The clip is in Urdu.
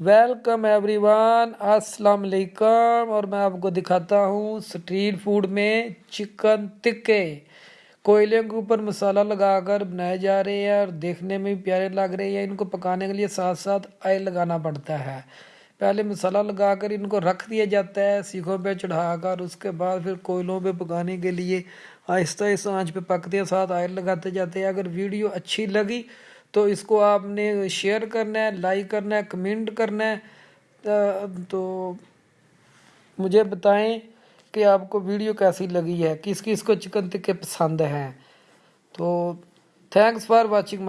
ویلکم ایوری ون السلام علیکم اور میں آپ کو دکھاتا ہوں سٹریٹ فوڈ میں چکن تکے کوئلے کے اوپر مسالہ لگا کر بنائے جا رہے ہیں اور دیکھنے میں بھی پیارے لگ رہے ہیں۔ ان کو پکانے کے لیے ساتھ ساتھ آئل لگانا پڑتا ہے۔ پہلے مسالہ لگا کر ان کو رکھ دیا جاتا ہے سیخوں پہ چڑھا کر۔ اس کے بعد پھر کوئلوں پہ پکانے کے لیے آہستہ آہستہ آنچ پہ پکتے ہیں، ساتھ آئل لگاتے جاتے ہیں۔ اگر ویڈیو اچھی لگی تو اس کو آپ نے شیئر کرنا ہے لائک کرنا ہے کمنٹ کرنا ہے تو مجھے بتائیں کہ آپ کو ویڈیو کیسی لگی ہے، کس کس کو چکن تکے پسند ہیں؟ تو تھینکس فار واچنگ